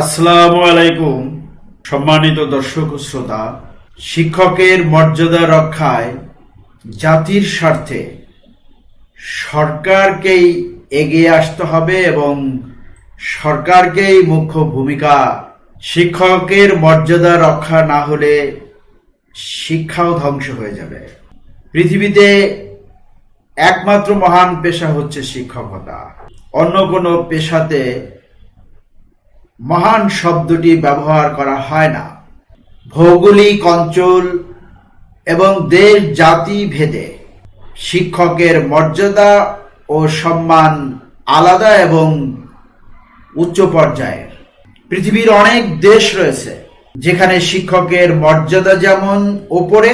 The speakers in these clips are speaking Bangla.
আসসালামু আলাইকুম, সম্মানিত দর্শক শ্রোতা। শিক্ষকের মর্যাদা রক্ষায় জাতির স্বার্থে সরকারকেই এগিয়ে আসতে হবে এবং সরকারকেই মুখ্য ভূমিকা। শিক্ষকের মর্যাদা রক্ষা না হলে শিক্ষাও ধ্বংস হয়ে যাবে। পৃথিবীতে একমাত্র মহান পেশা হচ্ছে শিক্ষকতা। অন্য কোনো পেশাতে মহান শব্দটি ব্যবহার করা হয় না। ভৌগোলিক অঞ্চল এবং দেশ জাতি ভেদে শিক্ষকের মর্যাদা ও সম্মান আলাদা এবং উচ্চ পর্যায়ের। পৃথিবীর অনেক দেশ রয়েছে যেখানে শিক্ষকের মর্যাদা যেমন ওপরে,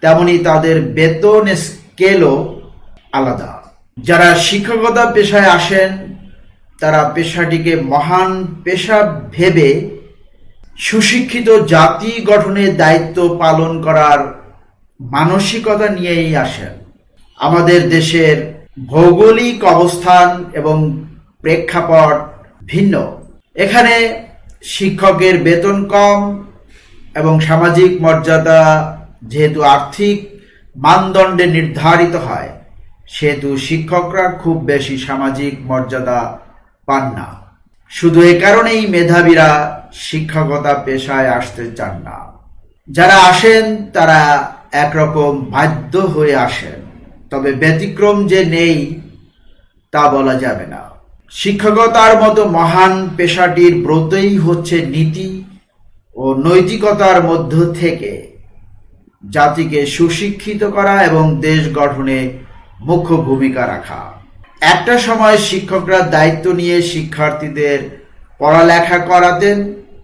তেমনি তাদের বেতন স্কেলও আলাদা। যারা শিক্ষকতা পেশায় আসেন তারা পেশাটিকে মহান পেশা ভেবে সুশিক্ষিত জাতি গঠনের দায়িত্ব পালন করার মানসিকতা নিয়েই আসেন। আমাদের দেশের ভৌগোলিক অবস্থান এবং প্রেক্ষাপট ভিন্ন। এখানে শিক্ষকের বেতন কম এবং সামাজিক মর্যাদা যেহেতু আর্থিক মানদণ্ডে নির্ধারিত হয়, সেহেতু শিক্ষকরা খুব বেশি সামাজিক মর্যাদা পান না। শুধু এ কারণেই মেধাবীরা শিক্ষকতা পেশায় আসতে চান না। যারা আসেন, তারা একরকম বাধ্য হয়ে আসেন। তবে ব্যতিক্রম যে নেই, তা বলা যাবে না। শিক্ষকতার মতো মহান পেশাটির ব্রতই হচ্ছে নীতি ও নৈতিকতার মধ্য থেকে জাতিকে সুশিক্ষিত করা এবং দেশ গঠনে মুখ্য ভূমিকা রাখা। একটা সময় শিক্ষকরা দায়িত্ব নিয়ে শিক্ষার্থীদের পড়ালেখা করাতেন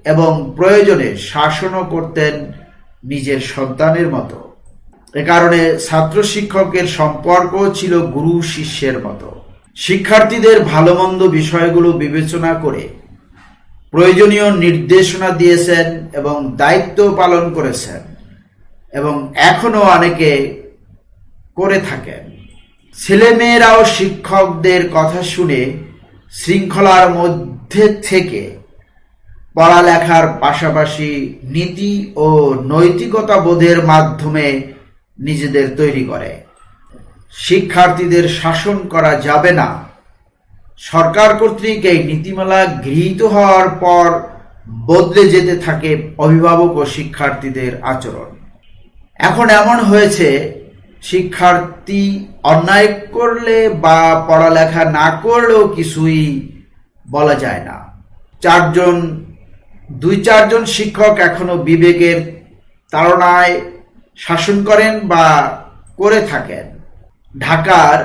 এবং প্রয়োজনে শাসনও করতেন নিজের সন্তানের মতো। এ কারণে ছাত্র শিক্ষকের সম্পর্ক ছিল গুরু শিষ্যের মতো। শিক্ষার্থীদের ভালো মন্দ বিষয়গুলো বিবেচনা করে প্রয়োজনীয় নির্দেশনা দিয়েছেন এবং দায়িত্ব পালন করেছেন এবং এখনও অনেকে করে থাকেন। ছেলেমেয়েরাও শিক্ষকদের কথা শুনে শৃঙ্খলার মধ্যে থেকে পড়ালেখার পাশাপাশি নীতি ও নৈতিকতা বোধের মাধ্যমে নিজেদের তৈরি করে। শিক্ষার্থীদের শাসন করা যাবে না। সরকার কর্তৃক এই নীতিমালা গৃহীত হওয়ার পর বদলে যেতে থাকে অভিভাবক ও শিক্ষার্থীদের আচরণ। এখন এমন হয়েছে, শিক্ষার্থী অন্যায় করলে বা পড়ালেখা না করলেও কিছুই বলা যায় না। চারজন, দুই চারজন শিক্ষক এখনও বিবেকের তাড়নায় শাসন করেন বা করে থাকেন। ঢাকার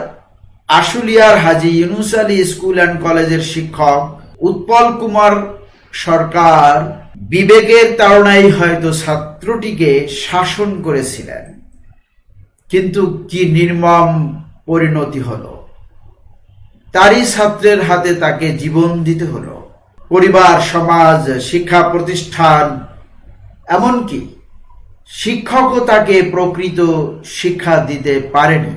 আশুলিয়ার হাজি ইউনুস আলী স্কুল অ্যান্ড কলেজের শিক্ষক উৎপল কুমার সরকার বিবেকের তাড়নায় হয়তো ছাত্রটিকে শাসন করেছিলেন। কিন্তু কি নির্মম পরিণতি হলো? তারই ছাত্রের হাতে তাকে জীবন দিতে হলো। পরিবার, সমাজ, শিক্ষা প্রতিষ্ঠান, এমনকি শিক্ষকও তাকে প্রকৃত শিক্ষা দিতে পারেনি।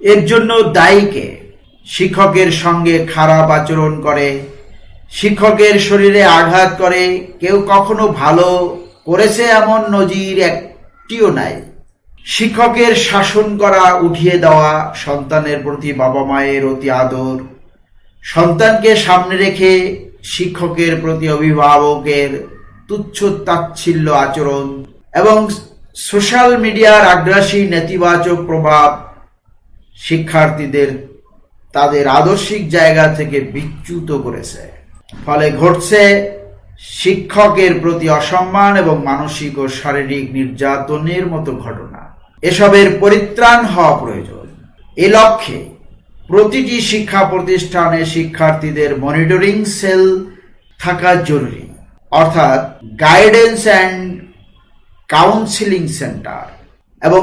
এর জন্য দায়ীকে শিক্ষকের সঙ্গে খারাপ আচরণ করে, শিক্ষকের শরীরে আঘাত করে। কেউ কখনো ভালো করেছে এমন নজির একটিও নাই। শিক্ষকের শাসন করা, উঠিয়ে দেওয়া সন্তানের প্রতি বাবা মায়ের অতি আদর, সন্তানকে সামনে রেখে শিক্ষকের প্রতি অভিভাবকের তুচ্ছ তাচ্ছিল্য আচরণ এবং সোশ্যাল মিডিয়ার আগ্রাসী নেতিবাচক প্রভাব শিক্ষার্থীদের তাদের আদর্শিক জায়গা থেকে বিচ্যুত করেছে। ফলে ঘটছে শিক্ষকের প্রতি অসম্মান এবং মানসিক ও শারীরিক নির্যাতনের মতো ঘটনা। এসবের পরিত্রাণ হওয়া প্রয়োজন। এ লক্ষ্যে প্রতিটি শিক্ষা প্রতিষ্ঠানে শিক্ষার্থীদের মনিটরিং সেল থাকা জরুরি, অর্থাৎ গাইডেন্স অ্যান্ড কাউন্সিলিং সেন্টার এবং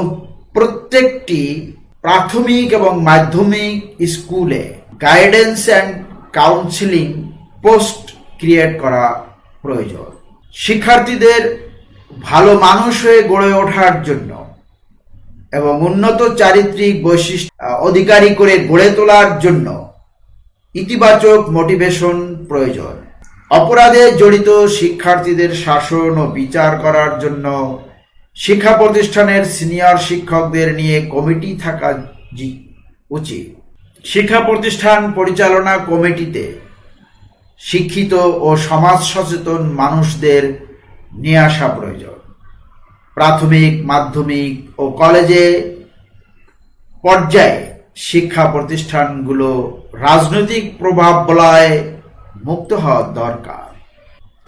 প্রত্যেকটি প্রাথমিক এবং মাধ্যমিক স্কুলে guidance and counselling post create করা প্রয়োজন। শিক্ষার্থীদের ভালো মানুষ হয়ে গড়ে ওঠার জন্য এবং উন্নত চারিত্রিক বৈশিষ্ট্য অধিকারী করে গড়ে তোলার জন্য ইতিবাচক মোটিভেশন প্রয়োজন। অপরাধে জড়িত শিক্ষার্থীদের শাসন ও বিচার করার জন্য শিক্ষা প্রতিষ্ঠানের সিনিয়র শিক্ষকদের নিয়ে কমিটি থাকা উচিত। শিক্ষা প্রতিষ্ঠান পরিচালনা কমিটিতে শিক্ষিত ও সমাজ সচেতন মানুষদের নিয়ে আসা প্রয়োজন। প্রাথমিক, মাধ্যমিক ও কলেজে পর্যায়ে শিক্ষা প্রতিষ্ঠানগুলো রাজনৈতিক প্রভাব বলায় মুক্ত হওয়া দরকার।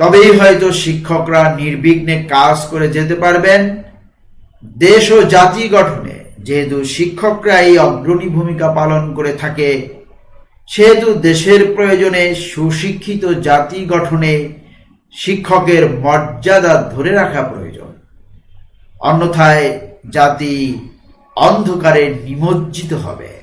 তবেই হয়তো শিক্ষকরা নির্বিঘ্নে কাজ করে যেতে পারবেন। দেশ ও জাতি গঠনে যেহেতু শিক্ষকরা এই অগ্রণী ভূমিকা পালন করে থাকে, সেহেতু দেশের প্রয়োজনে সুশিক্ষিত জাতি গঠনে শিক্ষকের মর্যাদা ধরে রাখা প্রয়োজন। অন্যথায় জাতি অন্ধকারে নিমজ্জিত হবে।